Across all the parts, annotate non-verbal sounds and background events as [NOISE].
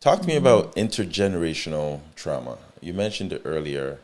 Talk to me about intergenerational trauma. You mentioned it earlier.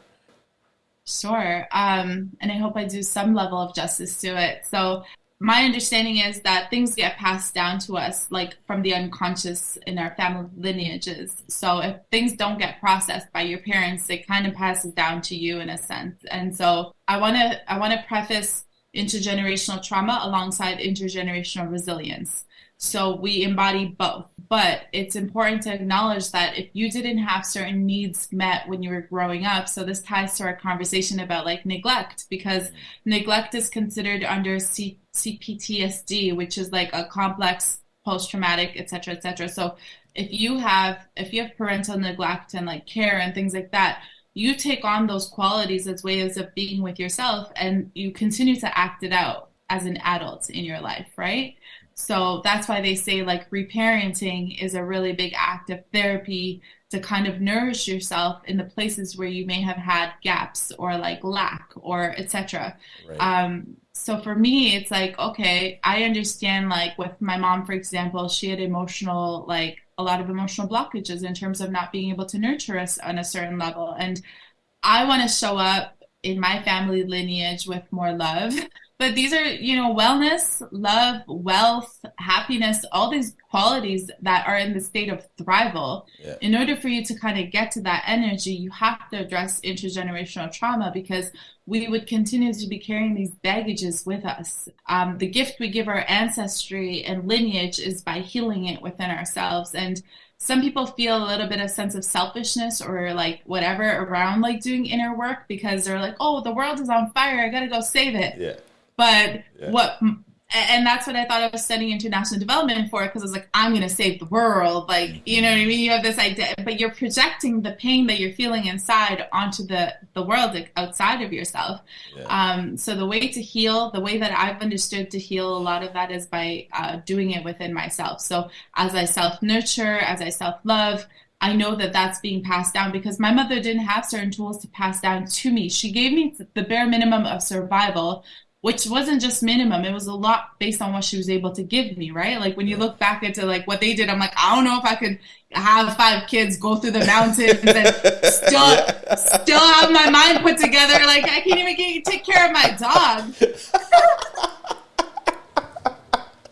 Sure. Um, and I hope I do some level of justice to it. So, my understanding is that things get passed down to us, like from the unconscious in our family lineages. So, if things don't get processed by your parents, it kind of passes down to you in a sense. And so, I want to I want to preface intergenerational trauma alongside intergenerational resilience. So we embody both. But it's important to acknowledge that if you didn't have certain needs met when you were growing up, so this ties to our conversation about like neglect, because neglect is considered under C- CPTSD, which is like a complex post-traumatic, et cetera, et cetera. So if you have if you have parental neglect and like care and things like that, you take on those qualities as ways of being with yourself and you continue to act it out as an adult in your life, right? So that's why they say like reparenting is a really big act of therapy to kind of nourish yourself in the places where you may have had gaps or like lack or etc. Right. Um, so for me, it's like okay, I understand like with my mom, for example, she had emotional like a lot of emotional blockages in terms of not being able to nurture us on a certain level, and I want to show up in my family lineage with more love. [LAUGHS] But these are you know wellness love wealth happiness all these qualities that are in the state of thrival. Yeah. in order for you to kind of get to that energy you have to address intergenerational trauma because we would continue to be carrying these baggages with us. Um, the gift we give our ancestry and lineage is by healing it within ourselves. And some people feel a little bit of sense of selfishness or like whatever around like doing inner work because they're like oh the world is on fire. I gotta go save it. Yeah. But yeah. what and that's what I thought I was studying international development for because I was like, I'm going to save the world. Like, you know what I mean? You have this idea, but you're projecting the pain that you're feeling inside onto the, the world outside of yourself. Yeah. Um, so the way to heal, the way that I've understood to heal a lot of that is by uh, doing it within myself. So as I self nurture, as I self love, I know that that's being passed down because my mother didn't have certain tools to pass down to me. She gave me the bare minimum of survival, which wasn't just minimum. It was a lot based on what she was able to give me right? Like when you look back into like what they did i'm like i don't know if i could have five kids go through the mountains and [LAUGHS] still still have my mind put together. Like i can't even get, take care of my dog [LAUGHS]